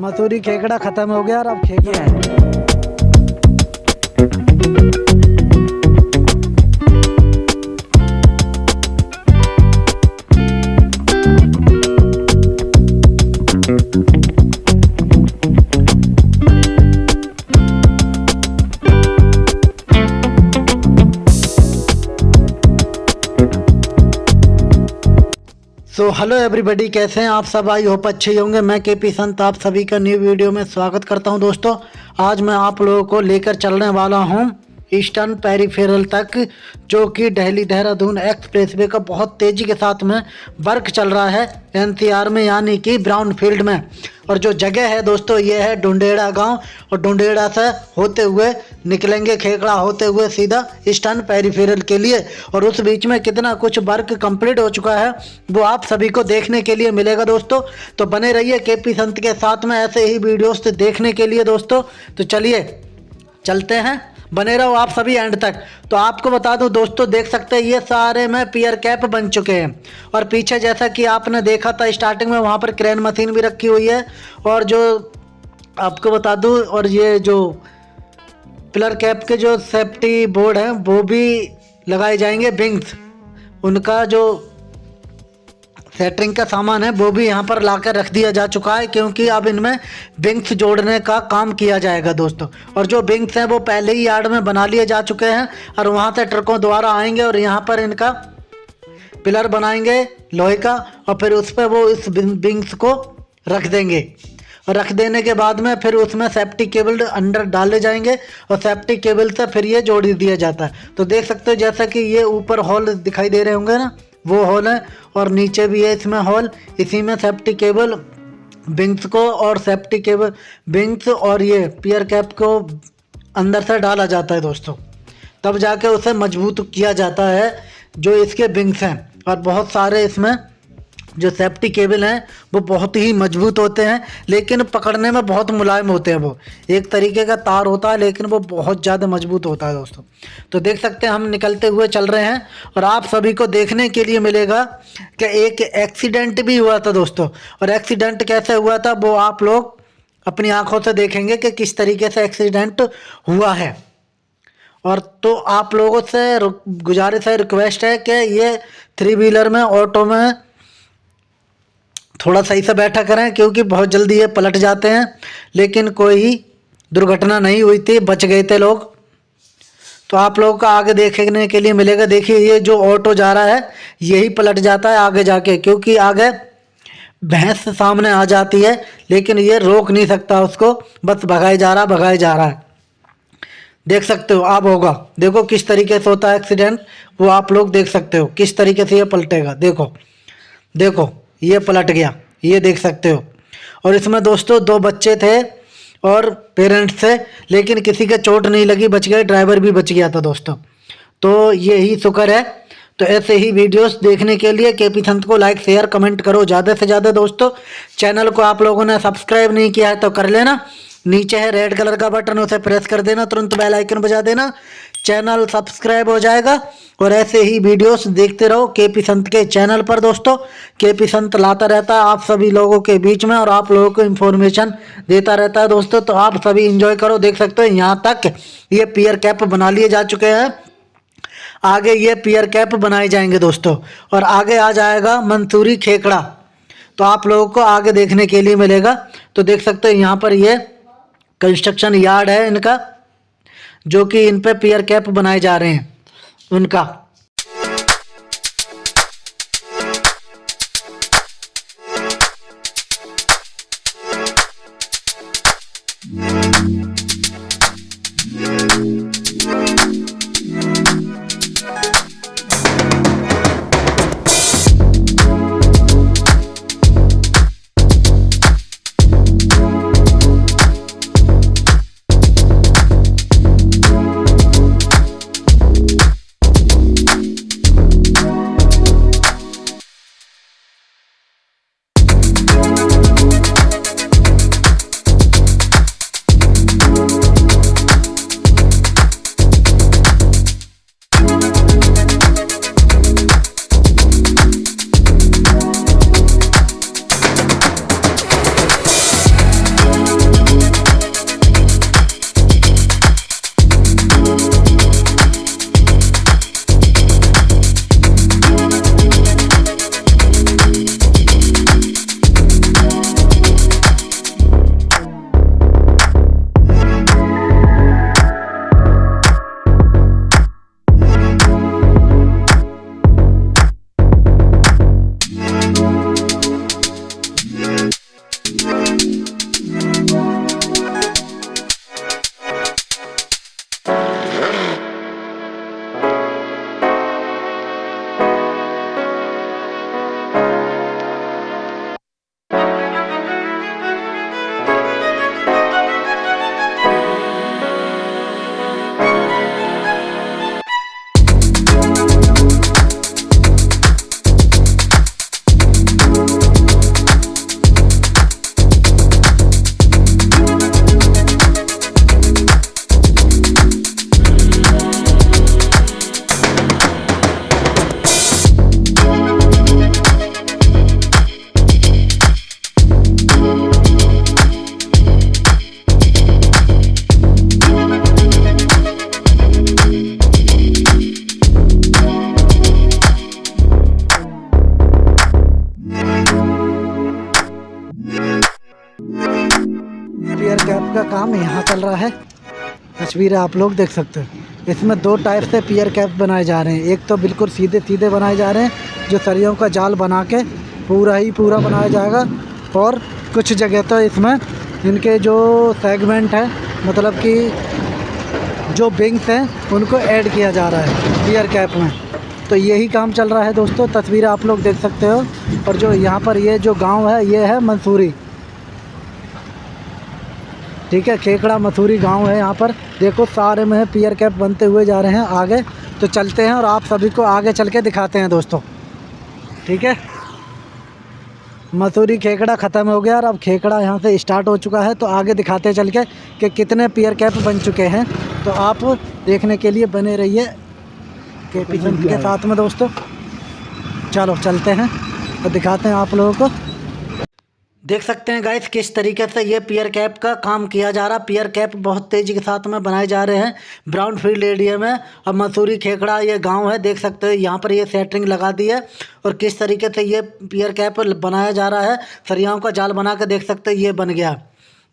मसूरी खेकड़ा खत्म हो गया और अब खेकड़ा सो हेलो एवरीबॉडी कैसे हैं आप सब? आई होप अच्छे होंगे। मैं के पी संत, आप सभी का न्यू वीडियो में स्वागत करता हूँ दोस्तों। आज मैं आप लोगों को लेकर चलने वाला हूँ। ईस्टर्न पेरीफेरल तक, जो कि दिल्ली देहरादून एक्सप्रेसवे का बहुत तेज़ी के साथ में वर्क चल रहा है एनसीआर में, यानी कि ब्राउन फ़ील्ड में। और जो जगह है दोस्तों, ये है डुंडेड़ा गाँव। और डुंडेड़ा से होते हुए निकलेंगे खेकड़ा होते हुए सीधा ईस्टर्न पेरीफेरल के लिए। और उस बीच में कितना कुछ वर्क कंप्लीट हो चुका है, वो आप सभी को देखने के लिए मिलेगा दोस्तों। तो बने रहिए के पी संत के साथ में, ऐसे ही वीडियोस देखने के लिए दोस्तों। तो चलिए, चलते हैं। बने रहो आप सभी एंड तक। तो आपको बता दूँ, दोस्तों, देख सकते हैं, ये सारे में पियर कैप बन चुके हैं। और पीछे जैसा कि आपने देखा था स्टार्टिंग में वहाँ पर क्रेन मशीन भी रखी हुई है। और जो आपको बता दूँ, और ये जो पिलर कैप के जो सेफ्टी बोर्ड हैं, वो भी लगाए जाएँगे बिंग्स उनका जो सेटरिंग का सामान है, वो भी यहाँ पर लाकर रख दिया जा चुका है, क्योंकि अब इनमें बिंग्स जोड़ने का काम किया जाएगा दोस्तों। और जो बिंग्स हैं, वो पहले ही यार्ड में बना लिए जा चुके हैं, और वहाँ से ट्रकों द्वारा आएँगे, और यहाँ पर इनका पिलर बनाएँगे लोहे का, और फिर उस पर वो इस बिंग्स को रख देंगे। और रख देने के बाद में फिर उसमें सेफ्टी केबल अंडर डाले जाएँगे, और सेफ्टी केबल से फिर ये जोड़ दिया जाता है। तो देख सकते हो, जैसा कि ये ऊपर हॉल दिखाई दे रहे होंगे ना? वो हॉल है और नीचे भी है इसमें हॉल। इसी में सेफ्टी केबल बिंग्स को और सेफ्टी केबल बिंग्स और ये पियर कैप को अंदर से डाला जाता है दोस्तों। तब जाके उसे मज़बूत किया जाता है जो इसके बिंग्स हैं और बहुत सारे इसमें जो सेफ्टी केबल हैं, वो बहुत ही मज़बूत होते हैं, लेकिन पकड़ने में बहुत मुलायम होते हैं वो। एक तरीके का तार होता है, लेकिन वो बहुत ज़्यादा मज़बूत होता है दोस्तों। तो देख सकते हैं, हम निकलते हुए चल रहे हैं, और आप सभी को देखने के लिए मिलेगा कि एक एक्सीडेंट भी हुआ था दोस्तों। और एक्सीडेंट कैसे हुआ था, वो आप लोग अपनी आँखों से देखेंगे कि किस तरीके से एक्सीडेंट हुआ है। और तो आप लोगों से गुजारिश है रिक्वेस्ट है कि ये थ्री व्हीलर में ऑटो में थोड़ा सही से बैठा करें, क्योंकि बहुत जल्दी ये पलट जाते हैं। लेकिन कोई दुर्घटना नहीं हुई थी, बच गए थे लोग। तो आप लोगों का आगे देखने के लिए मिलेगा। देखिए, ये जो ऑटो जा रहा है, यही पलट जाता है आगे जाके, क्योंकि आगे भैंस सामने आ जाती है, लेकिन ये रोक नहीं सकता उसको। बस भगाए जा रहा, भगाए जा रहा है। देख सकते हो, आप होगा। देखो किस तरीके से होता है एक्सीडेंट, वो आप लोग देख सकते हो, किस तरीके से ये पलटेगा। देखो देखो। ये पलट गया, ये देख सकते हो। और इसमें दोस्तों दो बच्चे थे और पेरेंट्स थे, लेकिन किसी के चोट नहीं लगी, बच गए ड्राइवर भी बच गया था दोस्तों। तो यही शुक्र है। तो ऐसे ही वीडियोस देखने के लिए के पी संत को लाइक शेयर कमेंट करो। ज़्यादा से ज़्यादा दोस्तों चैनल को आप लोगों ने सब्सक्राइब नहीं किया है तो कर लेना। नीचे है रेड कलर का बटन उसे प्रेस कर देना। तुरंत बेल आइकन बजा देना। चैनल सब्सक्राइब हो जाएगा और ऐसे ही वीडियोस देखते रहो के पी संत के चैनल पर दोस्तों। के पी संत लाता रहता है आप सभी लोगों के बीच में और आप लोगों को इन्फॉर्मेशन देता रहता है दोस्तों। तो आप सभी इंजॉय करो, देख सकते हो यहाँ तक ये पियर कैप बना लिए जा चुके हैं। आगे ये पियर कैप बनाए जाएँगे दोस्तों और आगे आ जाएगा मंसूरी खेकड़ा। तो आप लोगों को आगे देखने के लिए मिलेगा। तो देख सकते हो यहाँ पर ये कंस्ट्रक्शन यार्ड है इनका। जो कि इन पे पियर कैप बनाए जा रहे हैं उनका। तस्वीर है आप लोग देख सकते हो। इसमें दो टाइप से पियर कैप बनाए जा रहे हैं। एक तो बिल्कुल सीधे सीधे बनाए जा रहे हैं, जो सरियों का जाल बना के पूरा ही पूरा बनाया जाएगा। और कुछ जगह तो इसमें इनके जो सेगमेंट है मतलब कि जो बिंग्स हैं, उनको ऐड किया जा रहा है पियर कैप में। तो यही काम चल रहा है दोस्तों। तस्वीर आप लोग देख सकते हो। और जो यहाँ पर ये जो गाँव है, ये है मंसूरी। ठीक है खेकड़ा मसूरी गाँव है यहाँ पर। देखो, सारे में पियर कैप बनते हुए जा रहे हैं आगे। तो चलते हैं और आप सभी को आगे चल के दिखाते हैं दोस्तों। ठीक है? मसूरी खेकड़ा ख़त्म हो गया और अब खेकड़ा यहाँ से स्टार्ट हो चुका है। तो आगे दिखाते चल के कि कितने पियर कैप बन चुके हैं। तो आप देखने के लिए बने रहिए के के साथ में दोस्तों। चलो, चलते हैं तो दिखाते हैं आप लोगों को। देख सकते हैं गाइस किस तरीके से ये पियर कैप का काम किया जा रहा। पियर कैप बहुत तेज़ी के साथ में बनाए जा रहे हैं। ब्राउन फ़ील्ड एरिया में। और मसूरी खेकड़ा ये गाँव है, देख सकते हैं। यहाँ पर ये सेटरिंग लगा दी है और किस तरीके से ये पियर कैप बनाया जा रहा है। सरियाओं का जाल बना कर देख सकते ये बन गया।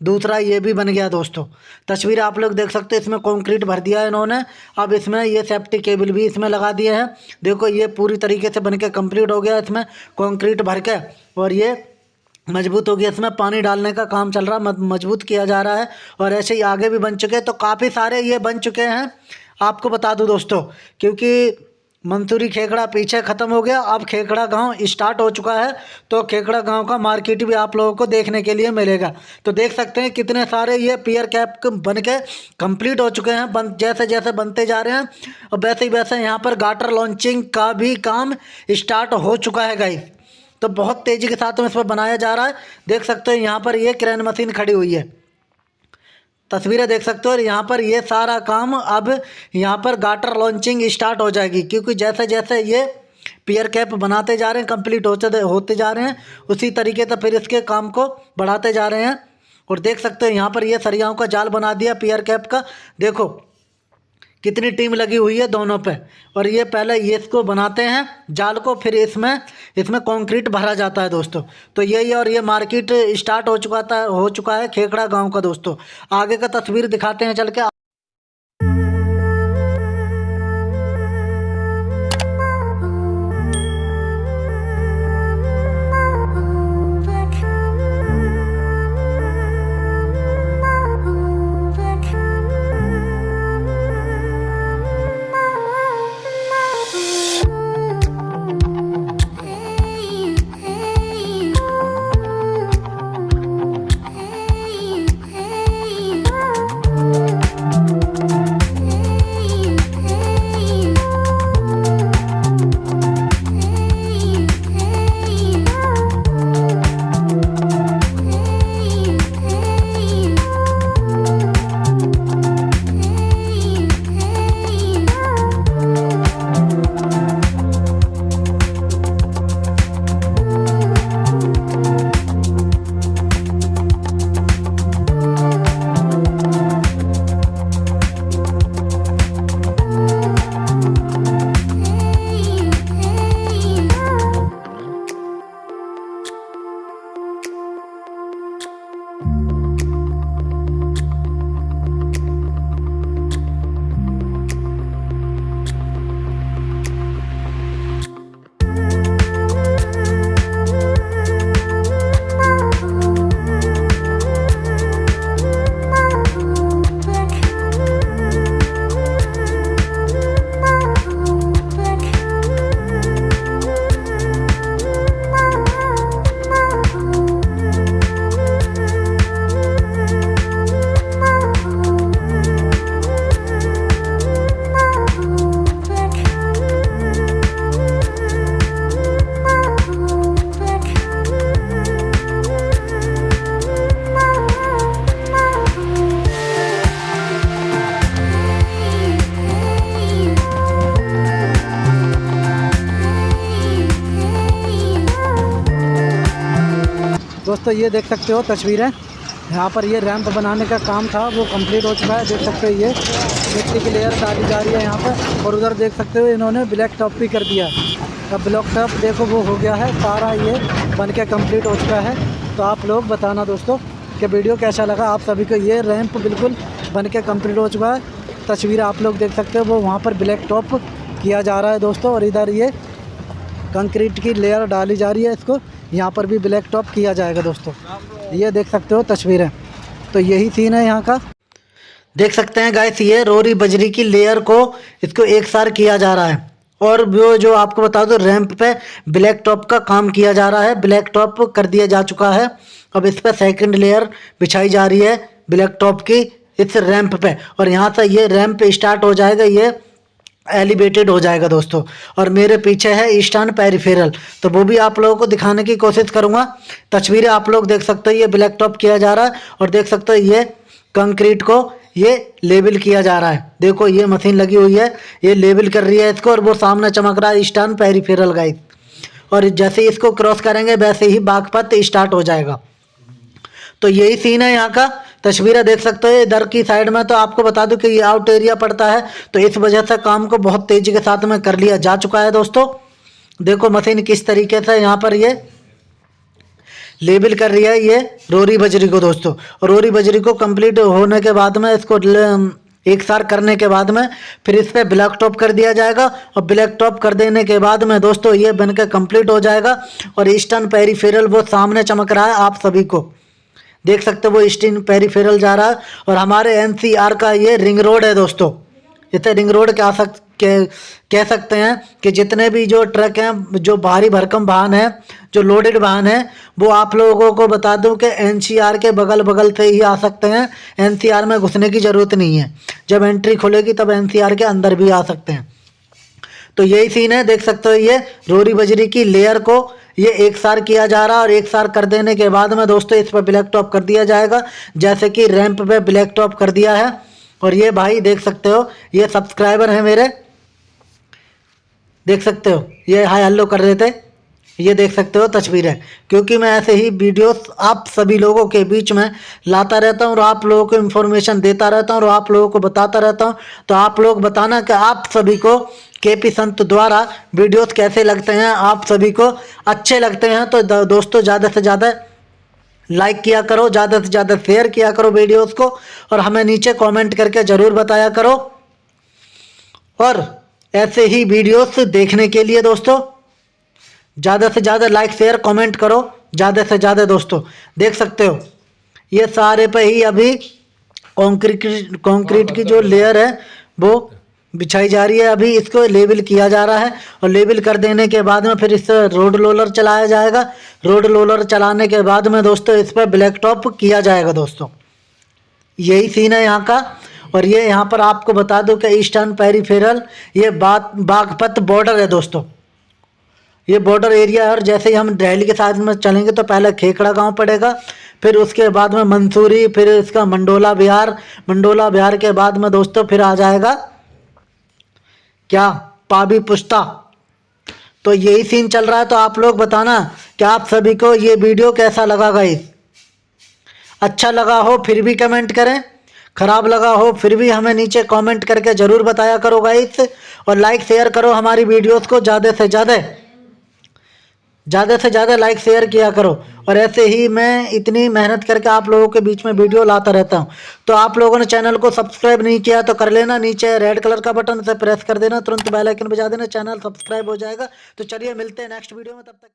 दूसरा ये भी बन गया दोस्तों। तस्वीर आप लोग देख सकते हैं, इसमें कंक्रीट भर दिया है इन्होंने। अब इसमें ये सेफ्टी केबल भी इसमें लगा दिए हैं। देखो ये पूरी तरीके से बन के कंप्लीट हो गया इसमें। कंक्रीट भर के और ये मज़बूत हो गया, इसमें पानी डालने का काम चल रहा मज़बूत किया जा रहा है, और ऐसे ही आगे भी बन चुके हैं तो काफ़ी सारे ये बन चुके हैं। आपको बता दूँ दोस्तों, क्योंकि मंसूरी खेकड़ा पीछे ख़त्म हो गया, अब खेकड़ा गाँव स्टार्ट हो चुका है तो खेकड़ा गाँव का मार्केट भी आप लोगों को देखने के लिए मिलेगा। तो देख सकते हैं कितने सारे ये पियर कैप बन के कंप्लीट हो चुके हैं, बन, जैसे जैसे बनते जा रहे हैं, और वैसे ही वैसे यहाँ पर गाटर लॉन्चिंग का भी काम स्टार्ट हो चुका है, गाइस। तो बहुत तेज़ी के साथ में इस पर बनाया जा रहा है। देख सकते हो यहाँ पर ये क्रेन मशीन खड़ी हुई है। तस्वीरें देख सकते हो और यहाँ पर ये सारा काम अब यहाँ पर गाटर लॉन्चिंग स्टार्ट हो जाएगी, क्योंकि जैसे जैसे ये पियर कैप बनाते जा रहे हैं, कंप्लीट होते होते जा रहे हैं, उसी तरीके से फिर इसके काम को बढ़ाते जा रहे हैं। और देख सकते हो यहाँ पर ये सरियाओं का जाल बना दिया पियर कैप का। देखो कितनी टीम लगी हुई है दोनों पे? और ये पहले ये इसको बनाते हैं, जाल को फिर इसमें इसमें कंक्रीट भरा जाता है दोस्तों। तो यही और ये मार्केट स्टार्ट हो चुका था, हो चुका है खेखड़ा गाँव का दोस्तों। आगे का तस्वीर दिखाते हैं, चल के दोस्तों, ये देख सकते हो तस्वीरें। यहाँ पर ये रैंप बनाने का काम था, वो कंप्लीट हो चुका है, देख सकते हो ये। मिट्टी की लेयर डाली जा रही है यहाँ पर, और उधर देख सकते हो इन्होंने ब्लैक टॉप भी कर दिया। अब ब्लॉक टॉप देखो, वो हो गया है, सारा ये बन के कंप्लीट हो चुका है। तो आप लोग बताना दोस्तों कि वीडियो कैसा लगा। आप सभी को ये रैंप बिल्कुल बन के कंप्लीट हो चुका है। तस्वीर आप लोग देख सकते हो, वो वहाँ पर ब्लैक टॉप किया जा रहा है दोस्तों, और इधर ये कंक्रीट की लेयर डाली जा रही है इसको। यहाँ पर भी ब्लैक टॉप किया जाएगा दोस्तों। ये देख सकते हो तस्वीरें। तो यही सीन है यहाँ का। देख सकते हैं गाइस ये रोरी बजरी की लेयर को इसको एक सार किया जा रहा है। और वो जो आपको बता दो रैंप पे ब्लैक टॉप का काम किया जा रहा है। ब्लैक टॉप कर दिया जा चुका है। अब इस पर सेकंड लेयर बिछाई जा रही है ब्लैक टॉप की इस रैंप पे। और यहाँ से ये रैंप स्टार्ट हो जाएगा ये। एलिवेटेड हो जाएगा दोस्तों। और मेरे पीछे है ईस्टर्न पेरिफेरल। तो वो भी आप लोगों को दिखाने की कोशिश करूँगा। तस्वीरें आप लोग देख सकते हो, ये ब्लैक टॉप किया जा रहा है और देख सकते हो, ये कंक्रीट को ये लेबल किया जा रहा है। देखो, ये मशीन लगी हुई है, ये लेबल कर रही है इसको और वो सामने चमक रहा है ईस्टर्न पेरीफेरल गाइस और जैसे इसको क्रॉस करेंगे, वैसे ही बागपत स्टार्ट हो जाएगा। तो यही सीन है यहाँ का। तस्वीरें देख सकते हो इधर की साइड में तो आपको बता दूँ कि ये आउट एरिया पड़ता है तो इस वजह से काम को बहुत तेज़ी के साथ में कर लिया जा चुका है दोस्तों। देखो मशीन किस तरीके से यहाँ पर ये लेबल कर रही है, ये रोरी बजरी को दोस्तों। रोरी बजरी को कंप्लीट होने के बाद में इसको एक सार करने के बाद में फिर इस पर ब्लैक टॉप कर दिया जाएगा, और ब्लैक टॉप कर देने के बाद में दोस्तों ये बनकर कंप्लीट हो जाएगा, और ईस्टर्न पेरीफेरल वो सामने चमक रहा है आप सभी को। देख सकते हो वो ईस्टर्न पेरीफेरल जा रहा है और हमारे एनसीआर का ये रिंग रोड है दोस्तों। इसे रिंग रोड क्या सक कह कह सकते हैं कि जितने भी जो ट्रक हैं, जो भारी भरकम वाहन हैं, जो लोडेड वाहन हैं, वो आप लोगों को बता दूँ कि एनसीआर के बगल बगल से ही आ सकते हैं। एनसीआर में घुसने की ज़रूरत नहीं है। जब एंट्री खुलेगी, तब एनसीआर के अंदर भी आ सकते हैं। तो यही सीन है, देख सकते हो ये रोरी बजरी की लेयर को ये एक सार किया जा रहा है और एक सार कर देने के बाद में दोस्तों इस पर ब्लैक टॉप कर दिया जाएगा, जैसे कि रैंप पे ब्लैक टॉप कर दिया है। और ये भाई देख सकते हो, ये सब्सक्राइबर है मेरे। देख सकते हो, ये हाई हल्लो कर देते ये देख सकते हो तस्वीरें क्योंकि मैं ऐसे ही वीडियोस आप सभी लोगों के बीच में लाता रहता हूँ और आप लोगों को इन्फॉर्मेशन देता रहता हूँ और आप लोगों को बताता रहता हूँ। तो आप लोग बताना कि आप सभी को के पी संत द्वारा वीडियोस कैसे लगते हैं, आप सभी को अच्छे लगते हैं तो दोस्तों, ज़्यादा से ज़्यादा लाइक किया करो, ज़्यादा से ज़्यादा शेयर किया करो वीडियोस को, और हमें नीचे कमेंट करके ज़रूर बताया करो। और ऐसे ही वीडियोस देखने के लिए दोस्तों, ज़्यादा से ज़्यादा लाइक शेयर कमेंट करो, ज़्यादा से ज़्यादा दोस्तों। देख सकते हो, ये सारे पे ही अभी कॉन्क्रीट कॉन्क्रीट की जो लेयर है, वो बिछाई जा रही है। अभी इसको लेबल किया जा रहा है और लेबल कर देने के बाद में फिर इस रोड लोलर चलाया जाएगा। रोड लोलर चलाने के बाद में दोस्तों इस पर ब्लैक टॉप किया जाएगा दोस्तों। यही सीन है यहाँ का। और ये यहाँ पर आपको बता दूँ कि ईस्टर्न पेरीफेरल ये बाग, बागपत बॉर्डर है दोस्तों। ये बॉर्डर एरिया है और जैसे ही हम दिल्ली के साथ में चलेंगे तो पहले खेखड़ा गाँव पड़ेगा। फिर उसके बाद में मंसूरी, फिर इसका मंडोला बिहार मंडोला बिहार के बाद में दोस्तों फिर आ जाएगा। क्या? पाबी पुश्ता तो यही सीन चल रहा है तो आप लोग बताना कि आप सभी को ये वीडियो कैसा लगा गाइस अच्छा लगा हो फिर भी कमेंट करें। ख़राब लगा हो फिर भी हमें नीचे कमेंट करके ज़रूर बताया करो गाइस और लाइक शेयर करो हमारी वीडियोस को, ज़्यादा से ज़्यादा। ज़्यादा से ज़्यादा लाइक शेयर किया करो। और ऐसे ही मैं इतनी मेहनत करके आप लोगों के बीच में वीडियो लाता रहता हूँ। तो आप लोगों ने चैनल को सब्सक्राइब नहीं किया तो कर लेना, नीचे रेड कलर का बटन से प्रेस कर देना, तुरंत बेलाइकन बजा देना, चैनल सब्सक्राइब हो जाएगा। तो चलिए मिलते हैं नेक्स्ट वीडियो में, तब तक